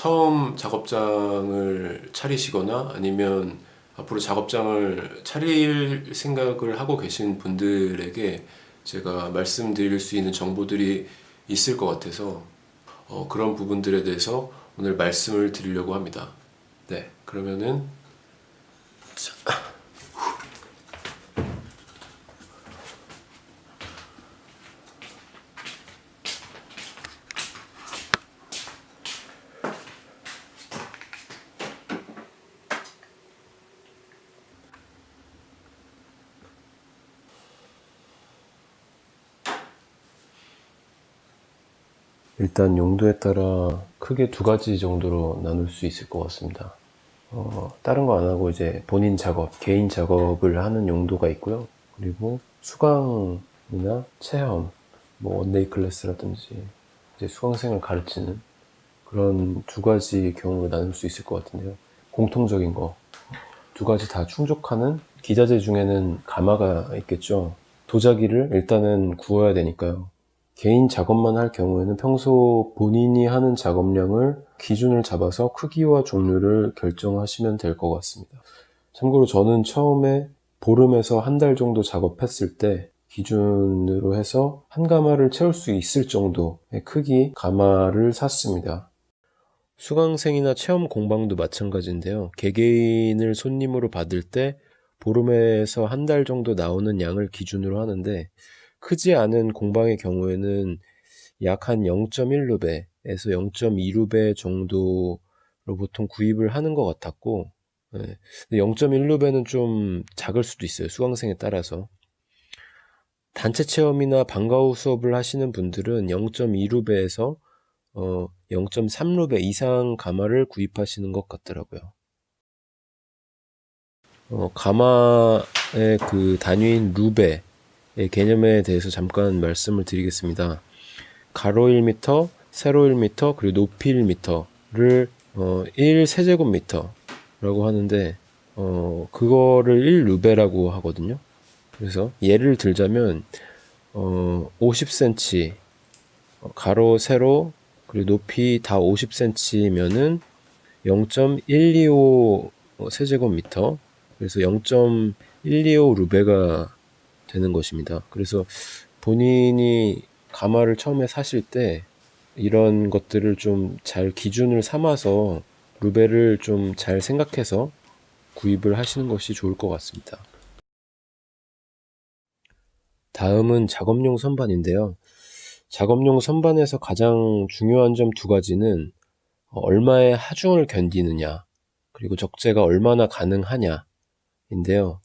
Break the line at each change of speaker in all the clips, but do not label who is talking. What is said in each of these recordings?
처음 작업장을 차리시거나 아니면 앞으로 작업장을 차릴 생각을 하고 계신 분들에게 제가 말씀드릴 수 있는 정보들이 있을 것 같아서 어, 그런 부분들에 대해서 오늘 말씀을 드리려고 합니다. 네, 그러면은 자, 일단 용도에 따라 크게 두 가지 정도로 나눌 수 있을 것 같습니다. 어, 다른 거 안 하고 이제 본인 작업, 개인 작업을 하는 용도가 있고요. 그리고 수강이나 체험, 뭐 one-day class라든지 이제 수강생을 가르치는 그런 두 가지 경우로 나눌 수 있을 것 같은데요. 공통적인 거. 두 가지 다 충족하는 기자재 중에는 가마가 있겠죠. 도자기를 일단은 구워야 되니까요. 개인 작업만 할 경우에는 평소 본인이 하는 작업량을 기준을 잡아서 크기와 종류를 결정하시면 될 것 같습니다. 참고로 저는 처음에 보름에서 한 달 정도 작업했을 때 기준으로 해서 한 가마를 채울 수 있을 정도의 크기 가마를 샀습니다. 수강생이나 체험 공방도 마찬가지인데요. 개개인을 손님으로 받을 때 보름에서 한 달 정도 나오는 양을 기준으로 하는데 크지 않은 공방의 경우에는 약 한 0.1루베에서 0.2루베 정도로 보통 구입을 하는 것 같았고, 네. 0.1루베는 좀 작을 수도 있어요. 수강생에 따라서. 단체 체험이나 방과 후 수업을 하시는 분들은 0.2루베에서 어, 0.3루베 이상 가마를 구입하시는 것 같더라고요. 어, 가마의 그 단위인 루베, 예, 개념에 대해서 잠깐 말씀을 드리겠습니다. 가로 1m, 세로 1m, 그리고 높이 1m를 어, 1세제곱미터라고 하는데 어, 그거를 1루베라고 하거든요. 그래서 예를 들자면 어, 50cm 가로, 세로, 그리고 높이 다 50cm면은 0.125 세제곱미터 그래서 0.125 루베가 되는 것입니다. 그래서 본인이 가마를 처음에 사실 때 이런 것들을 좀 잘 기준을 삼아서 루베를 좀 잘 생각해서 구입을 하시는 것이 좋을 것 같습니다. 다음은 작업용 선반인데요. 작업용 선반에서 가장 중요한 점 두 가지는 얼마의 하중을 견디느냐, 그리고 적재가 얼마나 가능하냐 인데요.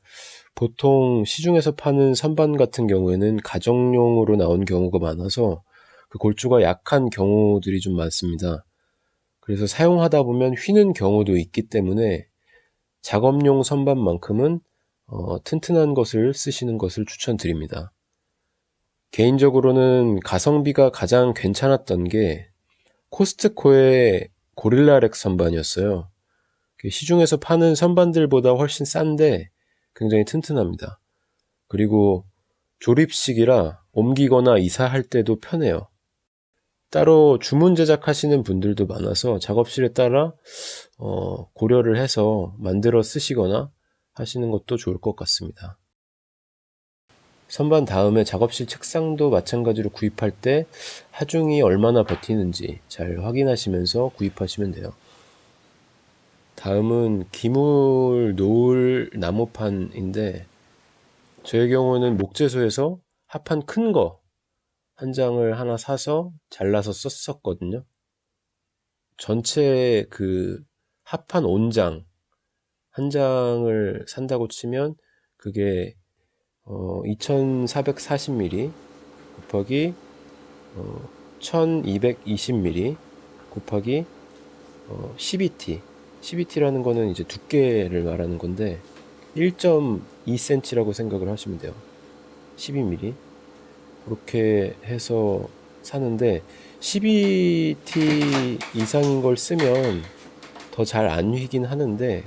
보통 시중에서 파는 선반 같은 경우에는 가정용으로 나온 경우가 많아서 그 골조가 약한 경우들이 좀 많습니다. 그래서 사용하다 보면 휘는 경우도 있기 때문에 작업용 선반만큼은 어, 튼튼한 것을 쓰시는 것을 추천드립니다. 개인적으로는 가성비가 가장 괜찮았던 게 코스트코의 고릴라렉 선반이었어요. 시중에서 파는 선반들보다 훨씬 싼데 굉장히 튼튼합니다. 그리고 조립식이라 옮기거나 이사할 때도 편해요. 따로 주문 제작하시는 분들도 많아서 작업실에 따라 어, 고려를 해서 만들어 쓰시거나 하시는 것도 좋을 것 같습니다. 선반 다음에 작업실 책상도 마찬가지로 구입할 때 하중이 얼마나 버티는지 잘 확인하시면서 구입하시면 돼요. 다음은 기물 노을 나무판인데 저의 경우는 목재소에서 합판 큰 거 한 장을 하나 사서 잘라서 썼었거든요. 전체 그 합판 온장 한 장을 산다고 치면 그게 어 2440mm 곱하기 어 1220mm 곱하기 어 12T 12T라는 거는 이제 두께를 말하는 건데 1.2cm라고 생각을 하시면 돼요. 12mm. 그렇게 해서 사는데 12T 이상인 걸 쓰면 더 잘 안 휘긴 하는데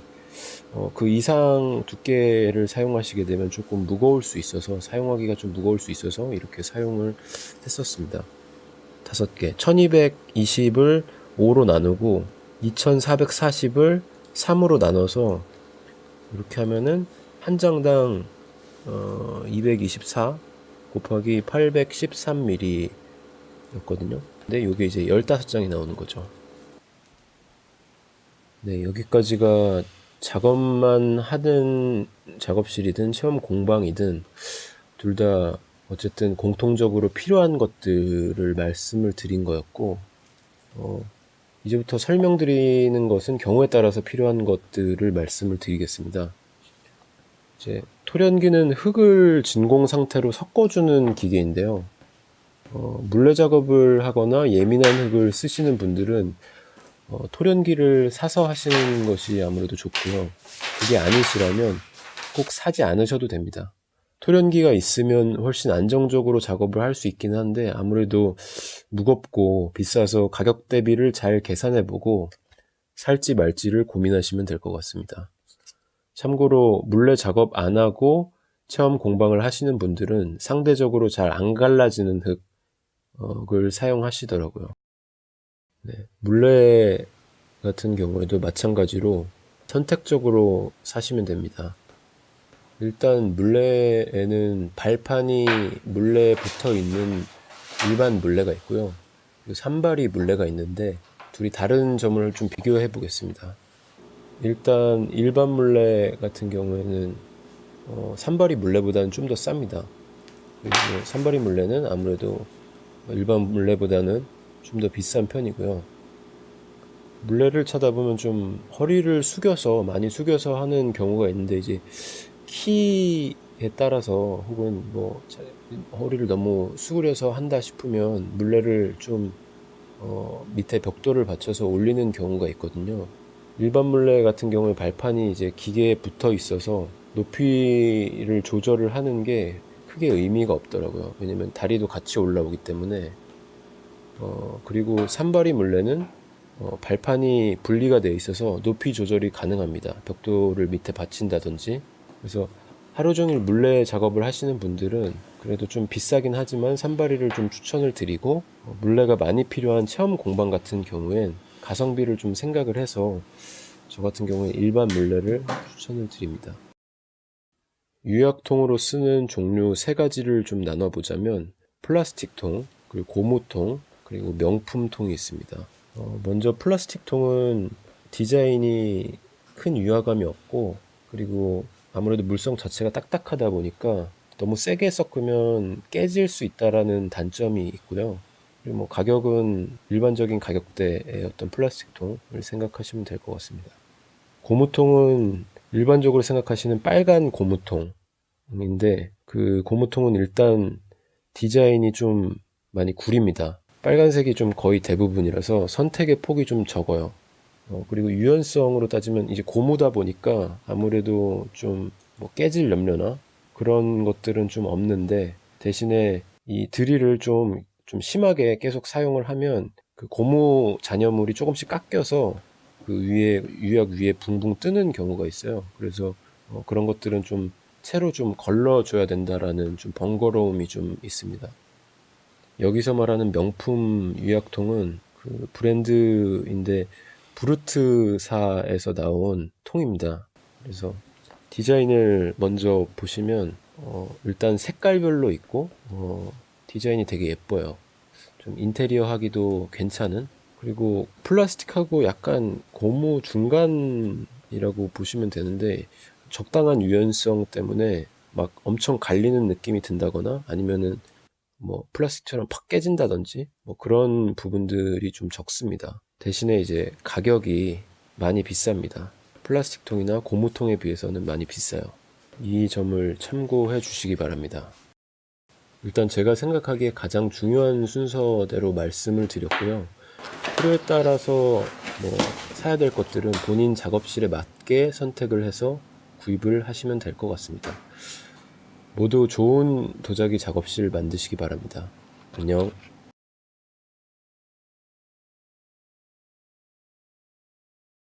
어, 그 이상 두께를 사용하시게 되면 조금 무거울 수 있어서 사용하기가 좀 무거울 수 있어서 이렇게 사용을 했었습니다. 다섯 개 1220을 5로 나누고 2440을 3으로 나눠서 이렇게 하면은 한 장당 어, 224 곱하기 813mm 였거든요. 근데 이게 이제 15장이 나오는 거죠. 네, 여기까지가 작업만 하든 작업실이든 체험 공방이든 둘 다 어쨌든 공통적으로 필요한 것들을 말씀을 드린 거였고, 어, 이제부터 설명드리는 것은 경우에 따라서 필요한 것들을 말씀을 드리겠습니다. 이제 토련기는 흙을 진공 상태로 섞어주는 기계인데요. 어, 물레 작업을 하거나 예민한 흙을 쓰시는 분들은 어, 토련기를 사서 하시는 것이 아무래도 좋고요. 그게 아니시라면 꼭 사지 않으셔도 됩니다. 토련기가 있으면 훨씬 안정적으로 작업을 할 수 있긴 한데 아무래도 무겁고 비싸서 가격 대비를 잘 계산해 보고 살지 말지를 고민하시면 될 것 같습니다. 참고로 물레 작업 안 하고 체험 공방을 하시는 분들은 상대적으로 잘 안 갈라지는 흙을 사용하시더라고요. 네, 물레 같은 경우에도 마찬가지로 선택적으로 사시면 됩니다. 일단 물레에는 발판이 물레에 붙어 있는 일반 물레가 있고요. 산발이 물레가 있는데 둘이 다른 점을 좀 비교해 보겠습니다. 일단 일반 물레 같은 경우에는 어, 산발이 물레보다는 좀 더 쌉니다. 그리고 산발이 물레는 아무래도 일반 물레보다는 좀 더 비싼 편이고요. 물레를 차다 보면 좀 허리를 숙여서 많이 숙여서 하는 경우가 있는데 이제 키 에 따라서 혹은 뭐 자- 허리를 너무 수그려서 한다 싶으면 물레를 좀 어, 밑에 벽돌을 받쳐서 올리는 경우가 있거든요. 일반 물레 같은 경우에 발판이 이제 기계에 붙어 있어서 높이를 조절을 하는 게 크게 의미가 없더라고요. 왜냐면 다리도 같이 올라오기 때문에 어, 그리고 산발이 물레는 어, 발판이 분리가 되어 있어서 높이 조절이 가능합니다. 벽돌을 밑에 받친다든지. 그래서 하루 종일 물레 작업을 하시는 분들은 그래도 좀 비싸긴 하지만 산발이를 좀 추천을 드리고 어, 물레가 많이 필요한 체험 공방 같은 경우엔 가성비를 좀 생각을 해서 저 같은 경우에 일반 물레를 추천을 드립니다. 유약통으로 쓰는 종류 세 가지를 좀 나눠보자면 플라스틱통, 그리고 고무통, 그리고 명품통이 있습니다. 어, 먼저 플라스틱 통은 디자인이 큰 유화감이 없고 그리고 아무래도 물성 자체가 딱딱하다 보니까 너무 세게 섞으면 깨질 수 있다라는 단점이 있고요. 그리고 뭐 가격은 일반적인 가격대의 어떤 플라스틱 통을 생각하시면 될 것 같습니다. 고무통은 일반적으로 생각하시는 빨간 고무통인데 그 고무통은 일단 디자인이 좀 많이 구립니다. 빨간색이 좀 거의 대부분이라서 선택의 폭이 좀 적어요. 어, 그리고 유연성으로 따지면 이제 고무다 보니까 아무래도 좀 뭐 깨질 염려나 그런 것들은 좀 없는데 대신에 이 드릴을 좀, 좀 심하게 계속 사용을 하면 그 고무 잔여물이 조금씩 깎여서 그 위에, 유약 위에 붕붕 뜨는 경우가 있어요. 그래서 어, 그런 것들은 좀 채로 좀 걸러줘야 된다라는 좀 번거로움이 좀 있습니다. 여기서 말하는 명품 유약통은 그 브랜드인데 브루트사에서 나온 통입니다. 그래서 디자인을 먼저 보시면 어, 일단 색깔별로 있고 어, 디자인이 되게 예뻐요. 좀 인테리어 하기도 괜찮은 그리고 플라스틱하고 약간 고무 중간이라고 보시면 되는데 적당한 유연성 때문에 막 엄청 갈리는 느낌이 든다거나 아니면은 뭐 플라스틱처럼 팍 깨진다든지 뭐 그런 부분들이 좀 적습니다. 대신에 이제 가격이 많이 비쌉니다. 플라스틱 통이나 고무통에 비해서는 많이 비싸요. 이 점을 참고해 주시기 바랍니다. 일단 제가 생각하기에 가장 중요한 순서대로 말씀을 드렸고요. 필요에 따라서 뭐 사야 될 것들은 본인 작업실에 맞게 선택을 해서 구입을 하시면 될 것 같습니다. 모두 좋은 도자기 작업실 만드시기 바랍니다. 안녕.